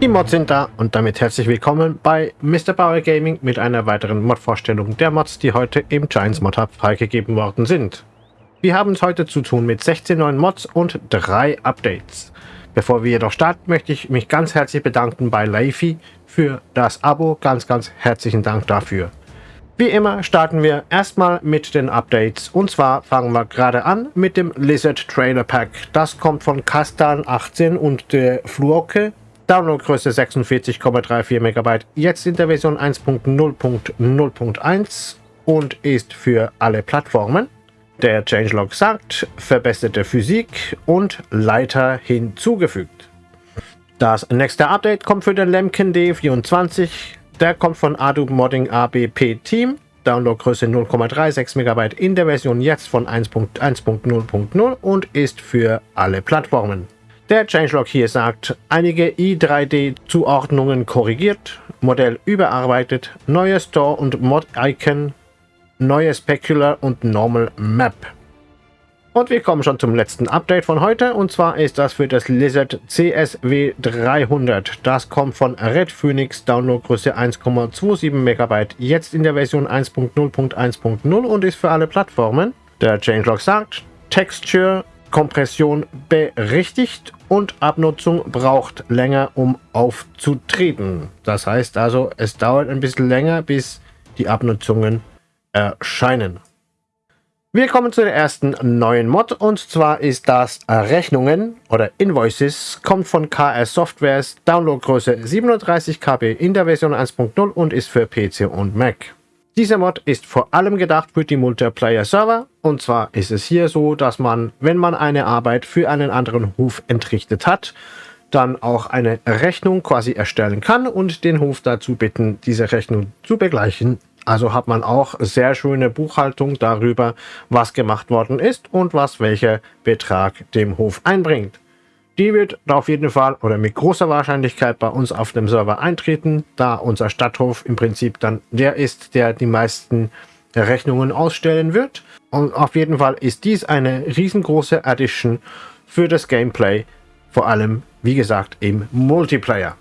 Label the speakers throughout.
Speaker 1: Die Mods sind da und damit herzlich willkommen bei Mr. Bauer Gaming mit einer weiteren Mod-Vorstellung der Mods, die heute im Giants Mod Hub freigegeben worden sind. Wir haben es heute zu tun mit 16 neuen Mods und drei Updates. Bevor wir jedoch starten, möchte ich mich ganz herzlich bedanken bei Leify für das Abo. Ganz, ganz herzlichen Dank dafür. Wie immer starten wir erstmal mit den Updates. Und zwar fangen wir gerade an mit dem Lizard Trailer Pack. Das kommt von Kastan 18 und der Fluoke. Downloadgröße 46,34 MB. Jetzt in der Version 1.0.0.1 und ist für alle Plattformen. Der Changelog sagt, verbesserte Physik und Leiter hinzugefügt. Das nächste Update kommt für den Lemken D24 der kommt von Adobe Modding ABP Team. Downloadgröße 0,36 MB in der Version jetzt von 1.1.0.0 und ist für alle Plattformen. Der Changelog hier sagt, einige i3D-Zuordnungen korrigiert, Modell überarbeitet, neue Store- und Mod-Icon, neue Specular und Normal Map. Und wir kommen schon zum letzten Update von heute und zwar ist das für das Lizard CSW 300. Das kommt von Red Phoenix, Downloadgröße 1,27 MB, jetzt in der Version 1.0.1.0 und ist für alle Plattformen. Der Changelog sagt, Texture, Kompression berichtigt und Abnutzung braucht länger, um aufzutreten. Das heißt also, es dauert ein bisschen länger, bis die Abnutzungen erscheinen. Wir kommen zu der ersten neuen Mod und zwar ist das Rechnungen oder Invoices, kommt von KS Softwares, Downloadgröße 37 KB in der Version 1.0 und ist für PC und Mac. Dieser Mod ist vor allem gedacht für die Multiplayer-Server und zwar ist es hier so, dass man, wenn man eine Arbeit für einen anderen Hof entrichtet hat, dann auch eine Rechnung quasi erstellen kann und den Hof dazu bitten, diese Rechnung zu begleichen also hat man auch sehr schöne Buchhaltung darüber, was gemacht worden ist und was welcher Betrag dem Hof einbringt. Die wird auf jeden Fall oder mit großer Wahrscheinlichkeit bei uns auf dem Server eintreten, da unser Stadthof im Prinzip dann der ist, der die meisten Rechnungen ausstellen wird. Und auf jeden Fall ist dies eine riesengroße Addition für das Gameplay, vor allem, wie gesagt, im Multiplayer.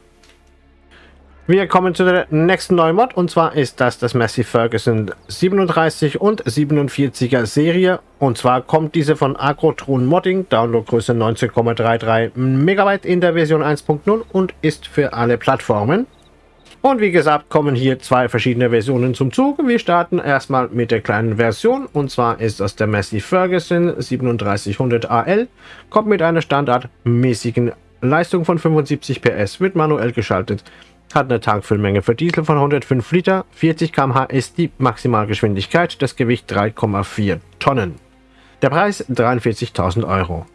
Speaker 1: Wir kommen zu der nächsten neuen Mod und zwar ist das das Massey Ferguson 37 und 47er Serie und zwar kommt diese von Agrotron Modding, Downloadgröße 19,33 MB in der Version 1.0 und ist für alle Plattformen. Und wie gesagt kommen hier zwei verschiedene Versionen zum Zug. Wir starten erstmal mit der kleinen Version und zwar ist das der Massey Ferguson 3700 AL, kommt mit einer standardmäßigen Leistung von 75 PS, wird manuell geschaltet hat eine Tankfüllmenge für Diesel von 105 Liter, 40 km/h ist die Maximalgeschwindigkeit, das Gewicht 3,4 Tonnen. Der Preis 43.000 Euro.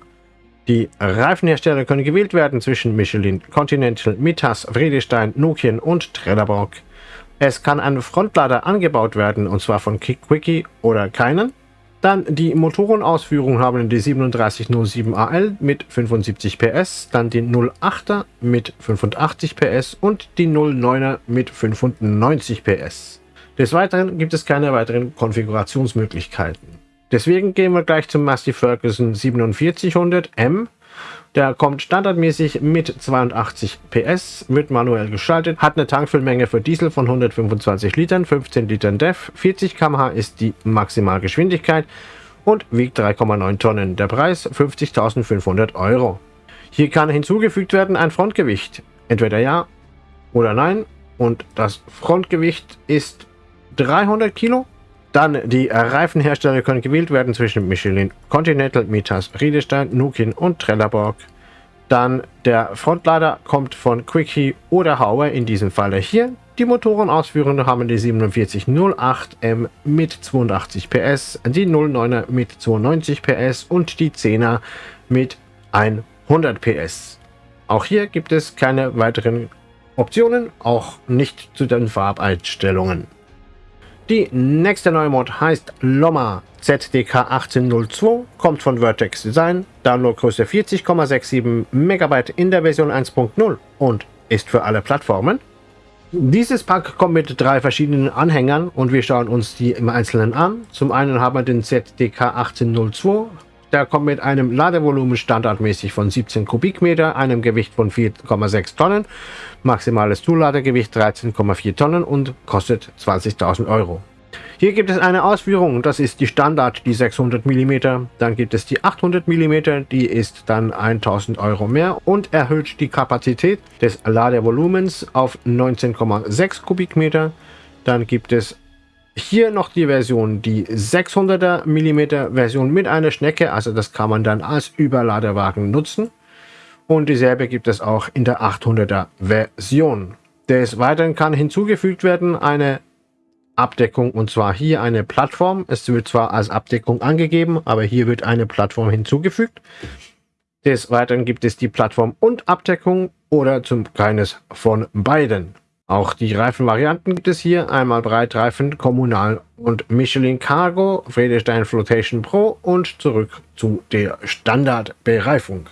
Speaker 1: Die Reifenhersteller können gewählt werden zwischen Michelin, Continental, Mitas, Vredestein, Nokian und Trelleborg. Es kann ein Frontlader angebaut werden, und zwar von Quickie oder keinen. Dann die Motorenausführung haben die 3707AL mit 75 PS, dann die 08er mit 85 PS und die 09er mit 95 PS. Des Weiteren gibt es keine weiteren Konfigurationsmöglichkeiten. Deswegen gehen wir gleich zum Massey Ferguson 4700M der kommt standardmäßig mit 82 PS, wird manuell geschaltet, hat eine Tankfüllmenge für Diesel von 125 Litern, 15 Litern DEF, 40 km/h ist die Maximalgeschwindigkeit und wiegt 3,9 Tonnen. Der Preis 50.500 Euro. Hier kann hinzugefügt werden ein Frontgewicht, entweder ja oder nein und das Frontgewicht ist 300 Kilo dann die Reifenhersteller können gewählt werden zwischen Michelin, Continental, Mitas, Riedestein, Nukin und Trelleborg. Dann der Frontlader kommt von Quickie oder Hauer, in diesem Falle hier. Die Motorenausführungen haben die 4708M mit 82 PS, die 09er mit 92 PS und die 10er mit 100 PS. Auch hier gibt es keine weiteren Optionen, auch nicht zu den Farbeinstellungen. Die nächste neue Mod heißt Loma ZDK 1802, kommt von Vertex Design, Downloadgröße 40,67 MB in der Version 1.0 und ist für alle Plattformen. Dieses Pack kommt mit drei verschiedenen Anhängern und wir schauen uns die im Einzelnen an. Zum einen haben wir den ZDK 1802 der kommt mit einem Ladevolumen standardmäßig von 17 Kubikmeter, einem Gewicht von 4,6 Tonnen, maximales Zuladegewicht 13,4 Tonnen und kostet 20.000 Euro. Hier gibt es eine Ausführung, das ist die Standard, die 600 mm. Dann gibt es die 800 mm, die ist dann 1000 Euro mehr und erhöht die Kapazität des Ladevolumens auf 19,6 Kubikmeter. Dann gibt es hier noch die Version, die 600er mm Version mit einer Schnecke, also das kann man dann als Überladewagen nutzen. Und dieselbe gibt es auch in der 800er Version. Des Weiteren kann hinzugefügt werden eine Abdeckung und zwar hier eine Plattform. Es wird zwar als Abdeckung angegeben, aber hier wird eine Plattform hinzugefügt. Des Weiteren gibt es die Plattform und Abdeckung oder zum keines von beiden. Auch die Reifenvarianten gibt es hier. Einmal Breitreifen, Kommunal und Michelin Cargo, Friedestein Flotation Pro und zurück zu der Standardbereifung.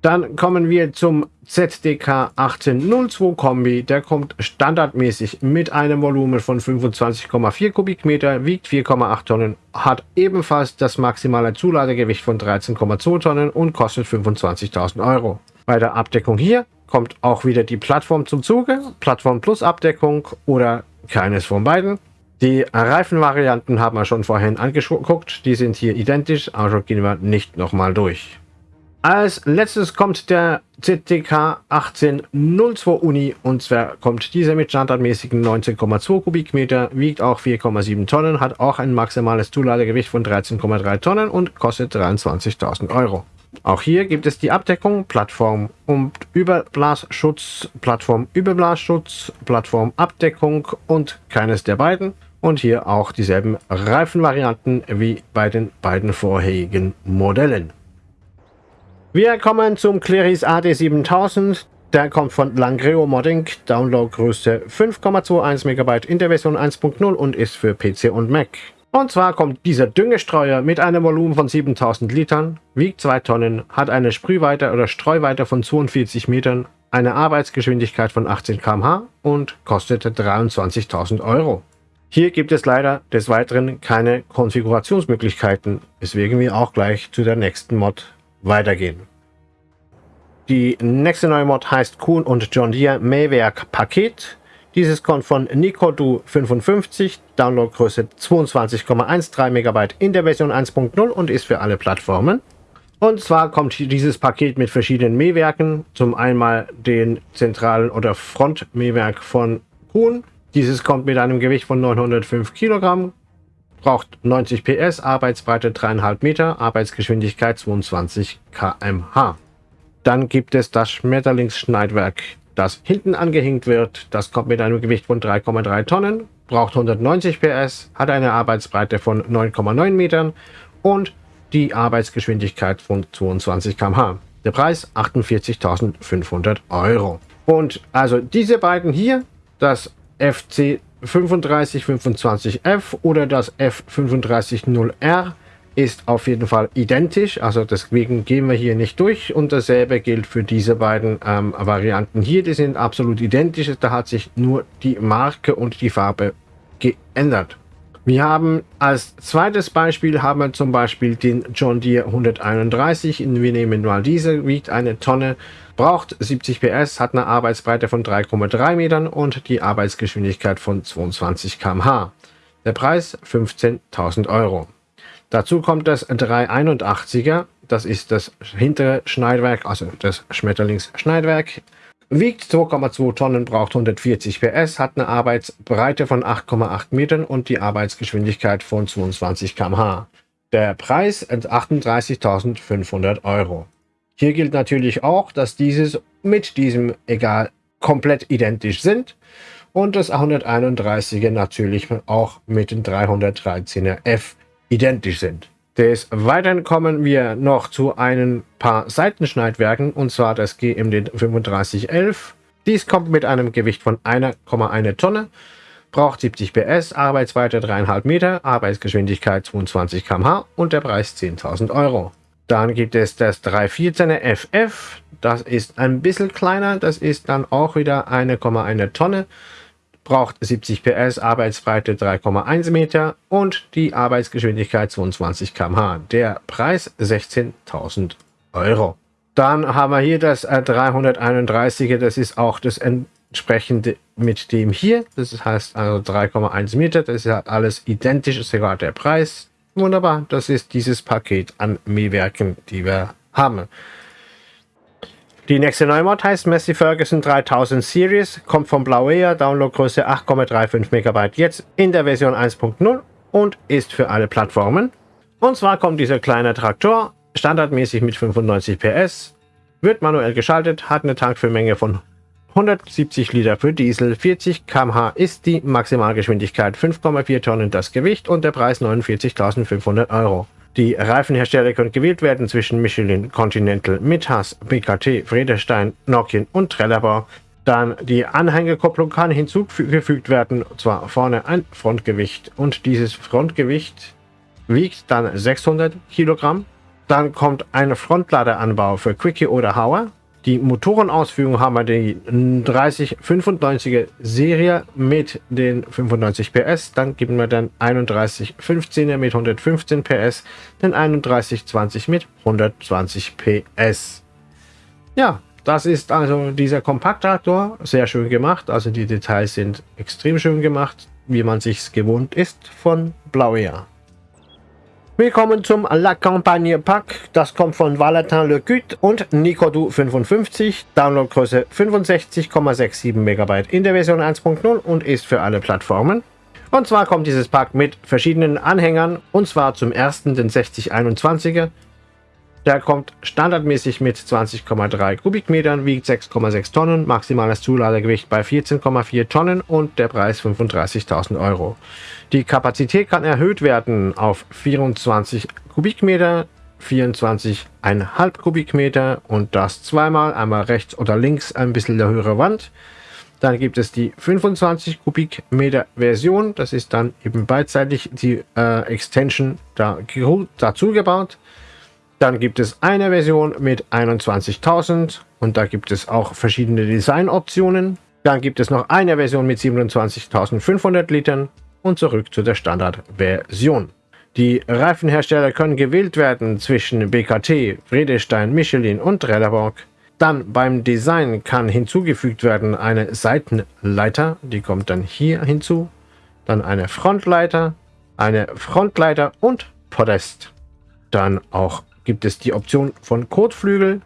Speaker 1: Dann kommen wir zum ZDK 1802 Kombi. Der kommt standardmäßig mit einem Volumen von 25,4 Kubikmeter, wiegt 4,8 Tonnen, hat ebenfalls das maximale Zuladegewicht von 13,2 Tonnen und kostet 25.000 Euro. Bei der Abdeckung hier kommt auch wieder die Plattform zum Zuge, Plattform plus Abdeckung oder keines von beiden. Die Reifenvarianten haben wir schon vorhin angeguckt, die sind hier identisch, also gehen wir nicht nochmal durch. Als letztes kommt der ZTK 1802 Uni und zwar kommt dieser mit standardmäßigen 19,2 Kubikmeter, wiegt auch 4,7 Tonnen, hat auch ein maximales Zuladegewicht von 13,3 Tonnen und kostet 23.000 Euro. Auch hier gibt es die Abdeckung, Plattform und Überblasschutz, Plattform Überblasschutz, Plattform Abdeckung und keines der beiden. Und hier auch dieselben Reifenvarianten wie bei den beiden vorherigen Modellen. Wir kommen zum Cleris AD7000. Der kommt von Langreo Modding, Downloadgröße 5,21 MB in der Version 1.0 und ist für PC und Mac. Und zwar kommt dieser Düngestreuer mit einem Volumen von 7000 Litern, wiegt 2 Tonnen, hat eine Sprühweite oder Streuweite von 42 Metern, eine Arbeitsgeschwindigkeit von 18 km/h und kostete 23.000 Euro. Hier gibt es leider des Weiteren keine Konfigurationsmöglichkeiten, weswegen wir auch gleich zu der nächsten Mod weitergehen. Die nächste neue Mod heißt Kuhn und John Deere Mähwerk Paket. Dieses kommt von Nicodu 55, Downloadgröße 22,13 MB in der Version 1.0 und ist für alle Plattformen. Und zwar kommt dieses Paket mit verschiedenen Mähwerken. Zum einmal den zentralen oder Frontmähwerk von Kuhn. Dieses kommt mit einem Gewicht von 905 Kilogramm, braucht 90 PS, Arbeitsbreite 3,5 Meter, Arbeitsgeschwindigkeit 22 km/h. Dann gibt es das Schmetterlingsschneidwerk das hinten angehängt wird. Das kommt mit einem Gewicht von 3,3 Tonnen, braucht 190 PS, hat eine Arbeitsbreite von 9,9 Metern und die Arbeitsgeschwindigkeit von 22 km/h. Der Preis 48.500 Euro. Und also diese beiden hier, das FC 3525F oder das F350R, ist auf jeden Fall identisch, also deswegen gehen wir hier nicht durch und dasselbe gilt für diese beiden ähm, Varianten hier, die sind absolut identisch, da hat sich nur die Marke und die Farbe geändert. Wir haben als zweites Beispiel haben wir zum Beispiel den John Deere 131, wir nehmen mal diese, wiegt eine Tonne, braucht 70 PS, hat eine Arbeitsbreite von 3,3 Metern und die Arbeitsgeschwindigkeit von 22 km/h. Der Preis 15.000 Euro. Dazu kommt das 381er, das ist das hintere Schneidwerk, also das Schmetterlingsschneidwerk. Wiegt 2,2 Tonnen, braucht 140 PS, hat eine Arbeitsbreite von 8,8 Metern und die Arbeitsgeschwindigkeit von 22 km/h. Der Preis 38.500 Euro. Hier gilt natürlich auch, dass dieses mit diesem egal komplett identisch sind und das 131er natürlich auch mit dem 313er F identisch sind. Des Weiteren kommen wir noch zu ein paar Seitenschneidwerken, und zwar das GMD 3511. Dies kommt mit einem Gewicht von 1,1 Tonne, braucht 70 PS, Arbeitsweite 3,5 Meter, Arbeitsgeschwindigkeit 22 km/h und der Preis 10.000 Euro. Dann gibt es das 314er FF, das ist ein bisschen kleiner, das ist dann auch wieder 1,1 Tonne, braucht 70 PS, Arbeitsbreite 3,1 Meter und die Arbeitsgeschwindigkeit 22 km/h. Der Preis 16.000 Euro. Dann haben wir hier das 331er, das ist auch das entsprechende mit dem hier. Das heißt also 3,1 Meter, das ist ja alles identisch, ist sogar der Preis. Wunderbar, das ist dieses Paket an Mähwerken, die wir haben. Die nächste Neumod heißt Messi Ferguson 3000 Series, kommt von Blauea, Downloadgröße 8,35 MB jetzt in der Version 1.0 und ist für alle Plattformen. Und zwar kommt dieser kleine Traktor standardmäßig mit 95 PS, wird manuell geschaltet, hat eine Tankfüllmenge von 170 Liter für Diesel, 40 km/h ist die Maximalgeschwindigkeit, 5,4 Tonnen das Gewicht und der Preis 49.500 Euro. Die Reifenhersteller können gewählt werden zwischen Michelin, Continental, Mithas, BKT, Friedestein, Nokian und Trelleborg. Dann die Anhängerkupplung kann hinzugefügt werden, und zwar vorne ein Frontgewicht und dieses Frontgewicht wiegt dann 600 Kilogramm. Dann kommt ein Frontladeranbau für Quickie oder Hauer die Motorenausführung haben wir die 3095er Serie mit den 95 PS. Dann geben wir dann 3115er mit 115 PS, den 3120 mit 120 PS. Ja, das ist also dieser Kompakttraktor. Sehr schön gemacht. Also die Details sind extrem schön gemacht, wie man sich gewohnt ist von Blauer. Willkommen zum La Campagne Pack. Das kommt von Valentin Le Cut und Nicodu 55. Downloadgröße 65,67 MB in der Version 1.0 und ist für alle Plattformen. Und zwar kommt dieses Pack mit verschiedenen Anhängern und zwar zum ersten den 6021er, der kommt standardmäßig mit 20,3 Kubikmetern, wiegt 6,6 Tonnen, maximales Zuladegewicht bei 14,4 Tonnen und der Preis 35.000 Euro. Die Kapazität kann erhöht werden auf 24 Kubikmeter, 24,5 Kubikmeter und das zweimal, einmal rechts oder links ein bisschen der höhere Wand. Dann gibt es die 25 Kubikmeter Version, das ist dann eben beidseitig die äh, Extension da, dazu gebaut. Dann gibt es eine Version mit 21.000 und da gibt es auch verschiedene Designoptionen. Dann gibt es noch eine Version mit 27.500 Litern und zurück zu der Standardversion. Die Reifenhersteller können gewählt werden zwischen BKT, Friedestein, Michelin und Trelleborg. Dann beim Design kann hinzugefügt werden eine Seitenleiter, die kommt dann hier hinzu. Dann eine Frontleiter, eine Frontleiter und Podest. Dann auch gibt es die Option von Kotflügel,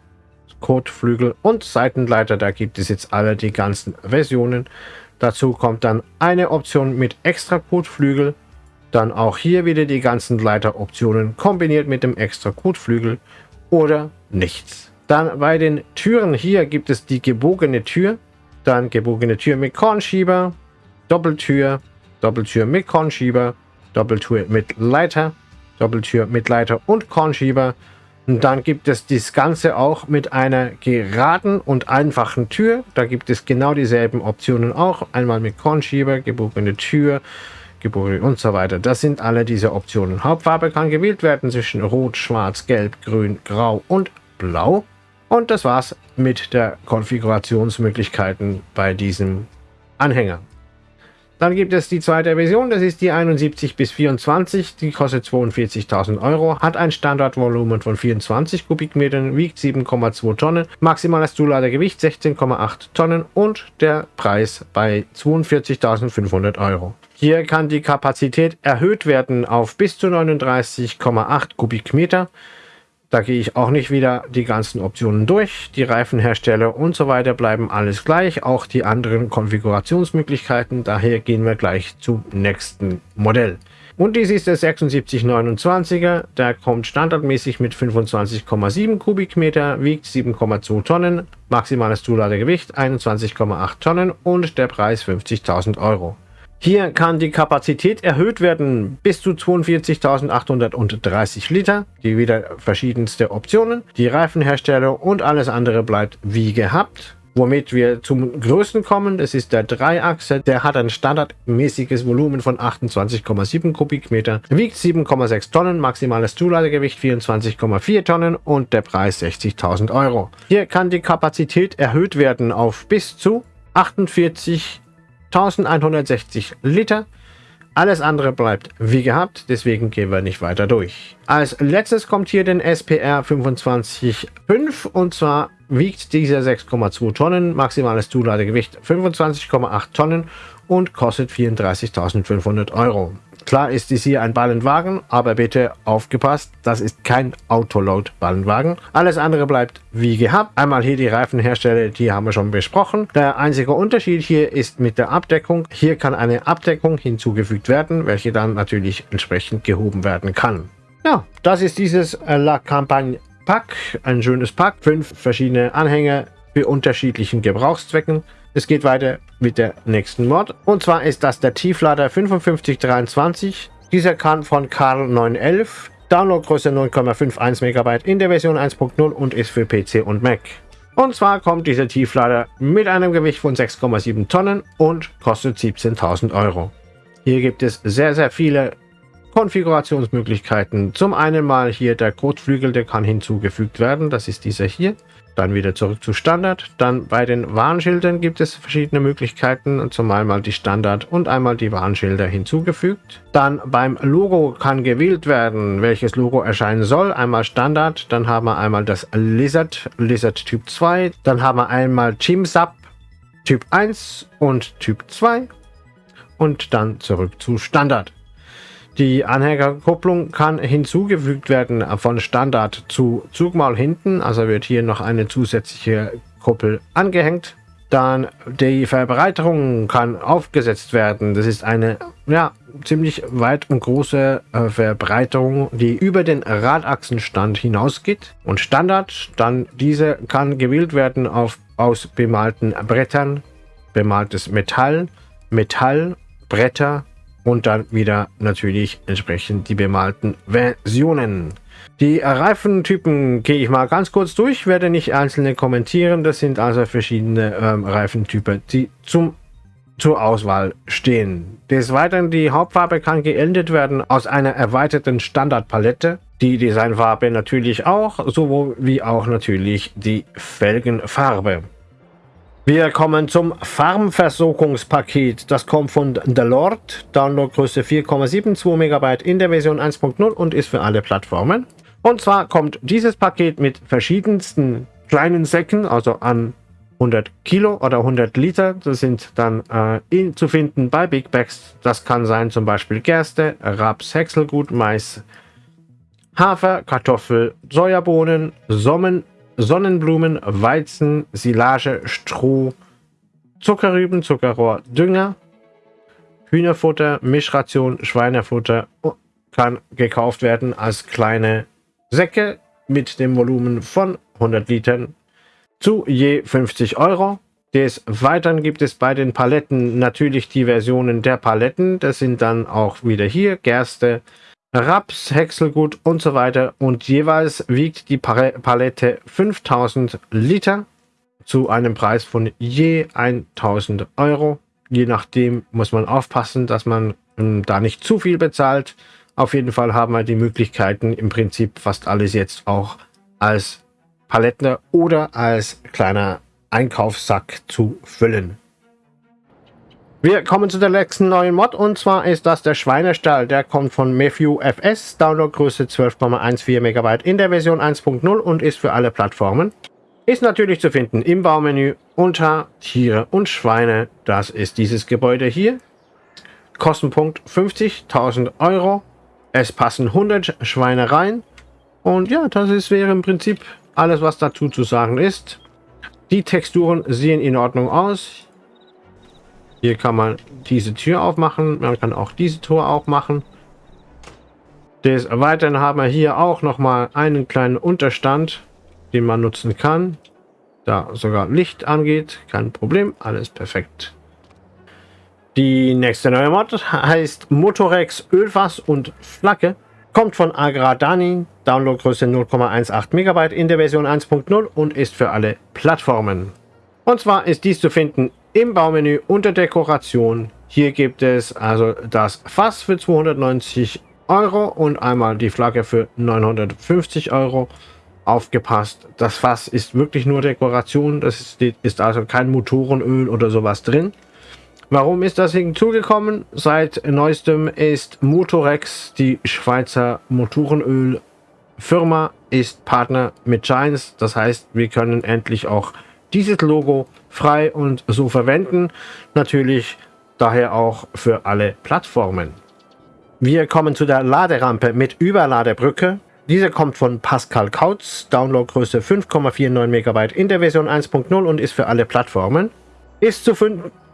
Speaker 1: Kotflügel und Seitenleiter. Da gibt es jetzt alle die ganzen Versionen. Dazu kommt dann eine Option mit extra Kotflügel. Dann auch hier wieder die ganzen Leiteroptionen kombiniert mit dem extra Kotflügel oder nichts. Dann bei den Türen hier gibt es die gebogene Tür. Dann gebogene Tür mit Kornschieber, Doppeltür, Doppeltür mit Kornschieber, Doppeltür mit Leiter, Doppeltür mit Leiter und Kornschieber. Und dann gibt es das Ganze auch mit einer geraden und einfachen Tür. Da gibt es genau dieselben Optionen auch. Einmal mit Kornschieber, gebogene Tür, gebogene und so weiter. Das sind alle diese Optionen. Hauptfarbe kann gewählt werden zwischen Rot, Schwarz, Gelb, Grün, Grau und Blau. Und das war's mit der Konfigurationsmöglichkeiten bei diesem Anhänger. Dann gibt es die zweite Version, das ist die 71 bis 24, die kostet 42.000 Euro, hat ein Standardvolumen von 24 Kubikmetern, wiegt 7,2 Tonnen, maximales Zuladegewicht 16,8 Tonnen und der Preis bei 42.500 Euro. Hier kann die Kapazität erhöht werden auf bis zu 39,8 Kubikmeter. Da gehe ich auch nicht wieder die ganzen Optionen durch. Die Reifenhersteller und so weiter bleiben alles gleich. Auch die anderen Konfigurationsmöglichkeiten. Daher gehen wir gleich zum nächsten Modell. Und dies ist der 7629er. Der kommt standardmäßig mit 25,7 Kubikmeter, wiegt 7,2 Tonnen, maximales Zuladegewicht 21,8 Tonnen und der Preis 50.000 Euro. Hier kann die Kapazität erhöht werden bis zu 42.830 Liter. Die wieder verschiedenste Optionen. Die Reifenhersteller und alles andere bleibt wie gehabt. Womit wir zum größten kommen, das ist der Dreiachse. Der hat ein standardmäßiges Volumen von 28,7 Kubikmeter, wiegt 7,6 Tonnen, maximales Zuladegewicht 24,4 Tonnen und der Preis 60.000 Euro. Hier kann die Kapazität erhöht werden auf bis zu 48 1160 Liter. Alles andere bleibt wie gehabt, deswegen gehen wir nicht weiter durch. Als letztes kommt hier den SPR 25.5 und zwar wiegt dieser 6,2 Tonnen, maximales Zuladegewicht 25,8 Tonnen und kostet 34.500 Euro. Klar ist dies hier ein Ballenwagen, aber bitte aufgepasst, das ist kein Autoload-Ballenwagen. Alles andere bleibt wie gehabt. Einmal hier die Reifenhersteller, die haben wir schon besprochen. Der einzige Unterschied hier ist mit der Abdeckung. Hier kann eine Abdeckung hinzugefügt werden, welche dann natürlich entsprechend gehoben werden kann. Ja, das ist dieses äh, La Campagne Pack, ein schönes Pack, fünf verschiedene Anhänger für unterschiedlichen Gebrauchszwecken. Es geht weiter mit der nächsten Mod. Und zwar ist das der Tieflader 5523. Dieser kann von Karl 911. Downloadgröße 9,51 MB in der Version 1.0 und ist für PC und Mac. Und zwar kommt dieser Tieflader mit einem Gewicht von 6,7 Tonnen und kostet 17.000 Euro. Hier gibt es sehr, sehr viele Konfigurationsmöglichkeiten. Zum einen mal hier der Kotflügel, der kann hinzugefügt werden. Das ist dieser hier. Dann wieder zurück zu Standard. Dann bei den Warnschildern gibt es verschiedene Möglichkeiten. Zum einmal die Standard und einmal die Warnschilder hinzugefügt. Dann beim Logo kann gewählt werden, welches Logo erscheinen soll. Einmal Standard, dann haben wir einmal das Lizard, Lizard Typ 2. Dann haben wir einmal TeamSub Typ 1 und Typ 2. Und dann zurück zu Standard. Die Anhängerkupplung kann hinzugefügt werden von Standard zu Zugmaul hinten. Also wird hier noch eine zusätzliche Kuppel angehängt. Dann die Verbreiterung kann aufgesetzt werden. Das ist eine ja, ziemlich weit und große äh, Verbreiterung, die über den Radachsenstand hinausgeht. Und Standard, dann diese kann gewählt werden auf, aus bemalten Brettern, bemaltes Metall, Metall, Bretter, und dann wieder natürlich entsprechend die bemalten Versionen. Die Reifentypen gehe ich mal ganz kurz durch, werde nicht einzelne kommentieren. Das sind also verschiedene ähm, Reifentypen, die zum, zur Auswahl stehen. Des Weiteren, die Hauptfarbe kann geändert werden aus einer erweiterten Standardpalette. Die Designfarbe natürlich auch, sowohl wie auch natürlich die Felgenfarbe. Wir kommen zum Farmversorgungspaket. Das kommt von The Lord. Downloadgröße 4,72 MB in der Version 1.0 und ist für alle Plattformen. Und zwar kommt dieses Paket mit verschiedensten kleinen Säcken, also an 100 Kilo oder 100 Liter. Das sind dann äh, in, zu finden bei Big Bags. Das kann sein zum Beispiel Gerste, Raps, Häckselgut, Mais, Hafer, Kartoffel, Sojabohnen, Sommen, Sonnenblumen, Weizen, Silage, Stroh, Zuckerrüben, Zuckerrohr, Dünger, Hühnerfutter, Mischration, Schweinefutter kann gekauft werden als kleine Säcke mit dem Volumen von 100 Litern zu je 50 Euro. Des Weiteren gibt es bei den Paletten natürlich die Versionen der Paletten. Das sind dann auch wieder hier Gerste, Raps, Häckselgut und so weiter. Und jeweils wiegt die Palette 5000 Liter zu einem Preis von je 1000 Euro. Je nachdem muss man aufpassen, dass man ähm, da nicht zu viel bezahlt. Auf jeden Fall haben wir die Möglichkeiten, im Prinzip fast alles jetzt auch als Palette oder als kleiner Einkaufssack zu füllen. Wir kommen zu der letzten neuen Mod und zwar ist das der Schweinestall. Der kommt von Matthew FS, Downloadgröße 12,14 MB in der Version 1.0 und ist für alle Plattformen. Ist natürlich zu finden im Baumenü unter Tiere und Schweine. Das ist dieses Gebäude hier. Kostenpunkt 50.000 Euro. Es passen 100 Schweine rein. Und ja, das ist, wäre im Prinzip alles, was dazu zu sagen ist. Die Texturen sehen in Ordnung aus. Hier kann man diese Tür aufmachen. Man kann auch diese Tor auch machen. Des Weiteren haben wir hier auch noch mal einen kleinen Unterstand, den man nutzen kann. Da sogar Licht angeht. Kein Problem. Alles perfekt. Die nächste neue Mod heißt Motorex Ölfass und Flagge. Kommt von Agradani. Downloadgröße 0,18 MB in der Version 1.0 und ist für alle Plattformen. Und zwar ist dies zu finden im Baumenü unter Dekoration. Hier gibt es also das Fass für 290 Euro und einmal die Flagge für 950 Euro. Aufgepasst, das Fass ist wirklich nur Dekoration. Das ist, ist also kein Motorenöl oder sowas drin. Warum ist das hinzugekommen? Seit neuestem ist Motorex, die Schweizer Motorenölfirma, ist Partner mit Giants. Das heißt, wir können endlich auch dieses Logo frei und so verwenden. Natürlich daher auch für alle Plattformen. Wir kommen zu der Laderampe mit Überladebrücke. Diese kommt von Pascal Kautz, Downloadgröße 5,49 MB in der Version 1.0 und ist für alle Plattformen. Ist zu,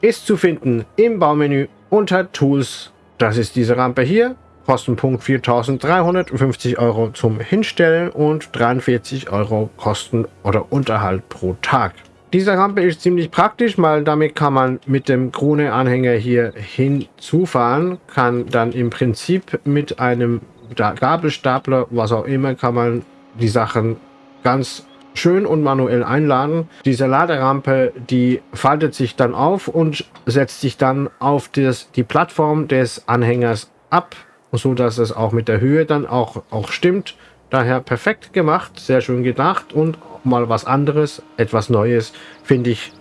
Speaker 1: ist zu finden im Baumenü unter Tools. Das ist diese Rampe hier. Kostenpunkt 4.350 Euro zum Hinstellen und 43 Euro Kosten oder Unterhalt pro Tag. Diese Rampe ist ziemlich praktisch, weil damit kann man mit dem Krone-Anhänger hier hinzufahren, kann dann im Prinzip mit einem Gabelstapler, was auch immer, kann man die Sachen ganz schön und manuell einladen. Diese Laderampe, die faltet sich dann auf und setzt sich dann auf das, die Plattform des Anhängers ab, so dass es auch mit der Höhe dann auch, auch stimmt. Daher perfekt gemacht, sehr schön gedacht und mal was anderes, etwas Neues, finde ich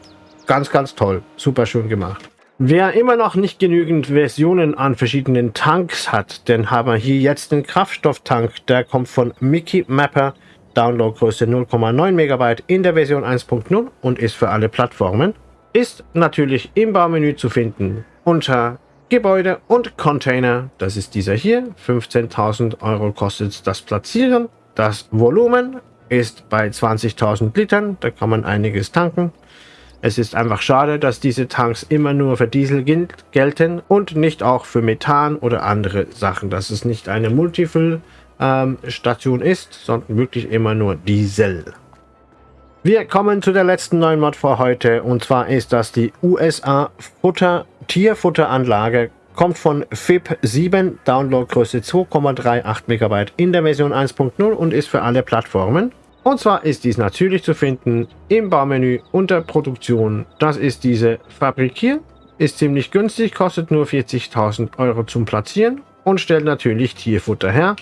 Speaker 1: ganz, ganz toll. Super schön gemacht. Wer immer noch nicht genügend Versionen an verschiedenen Tanks hat, den haben wir hier jetzt den Kraftstofftank. Der kommt von Mickey Mapper, Downloadgröße 0,9 MB in der Version 1.0 und ist für alle Plattformen. Ist natürlich im Baumenü zu finden unter Gebäude und Container. Das ist dieser hier. 15.000 Euro kostet das Platzieren. Das Volumen ist bei 20.000 Litern. Da kann man einiges tanken. Es ist einfach schade, dass diese Tanks immer nur für Diesel gelten und nicht auch für Methan oder andere Sachen. Dass es nicht eine Multifuel-Station ähm, ist, sondern wirklich immer nur Diesel. Wir kommen zu der letzten neuen Mod für heute und zwar ist das die USA Futter Tierfutteranlage kommt von FIP 7, Downloadgröße 2,38 MB in der Version 1.0 und ist für alle Plattformen. Und zwar ist dies natürlich zu finden im Baumenü unter Produktion. Das ist diese Fabrik hier. Ist ziemlich günstig, kostet nur 40.000 Euro zum Platzieren und stellt natürlich Tierfutter her,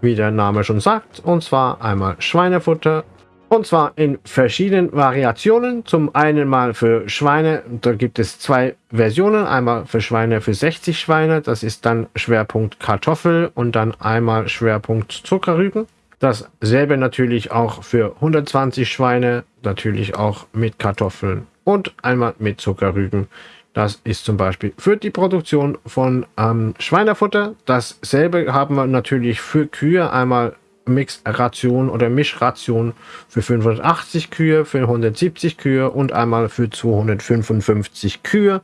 Speaker 1: wie der Name schon sagt. Und zwar einmal Schweinefutter, und zwar in verschiedenen Variationen. Zum einen mal für Schweine, da gibt es zwei Versionen. Einmal für Schweine für 60 Schweine, das ist dann Schwerpunkt Kartoffel und dann einmal Schwerpunkt Zuckerrüben. Dasselbe natürlich auch für 120 Schweine, natürlich auch mit Kartoffeln und einmal mit Zuckerrüben. Das ist zum Beispiel für die Produktion von ähm, Schweinefutter. Dasselbe haben wir natürlich für Kühe. Einmal Mixration oder Mischration für 580 Kühe, für 170 Kühe und einmal für 255 Kühe.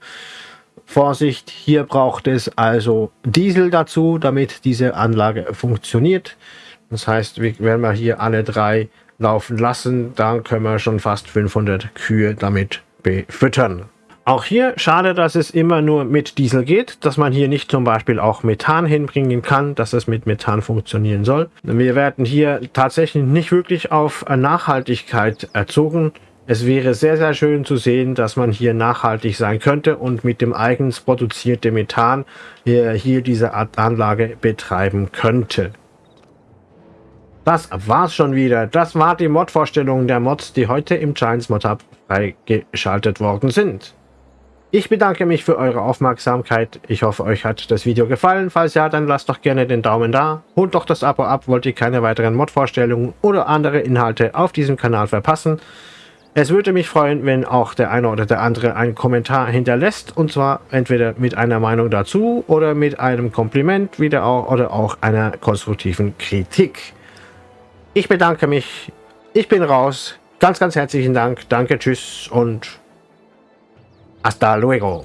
Speaker 1: Vorsicht, hier braucht es also Diesel dazu, damit diese Anlage funktioniert. Das heißt, wenn wir hier alle drei laufen lassen, dann können wir schon fast 500 Kühe damit befüttern. Auch hier schade, dass es immer nur mit Diesel geht, dass man hier nicht zum Beispiel auch Methan hinbringen kann, dass es mit Methan funktionieren soll. Wir werden hier tatsächlich nicht wirklich auf Nachhaltigkeit erzogen. Es wäre sehr, sehr schön zu sehen, dass man hier nachhaltig sein könnte und mit dem eigens produzierten Methan hier, hier diese Art Anlage betreiben könnte. Das war's schon wieder. Das war die Mod-Vorstellung der Mods, die heute im Giants Mod Hub freigeschaltet worden sind. Ich bedanke mich für eure Aufmerksamkeit. Ich hoffe, euch hat das Video gefallen. Falls ja, dann lasst doch gerne den Daumen da. Holt doch das Abo ab, wollt ihr keine weiteren Mod-Vorstellungen oder andere Inhalte auf diesem Kanal verpassen. Es würde mich freuen, wenn auch der eine oder der andere einen Kommentar hinterlässt. Und zwar entweder mit einer Meinung dazu oder mit einem Kompliment wieder auch, oder auch einer konstruktiven Kritik. Ich bedanke mich. Ich bin raus. Ganz, ganz herzlichen Dank. Danke, tschüss und Hasta luego.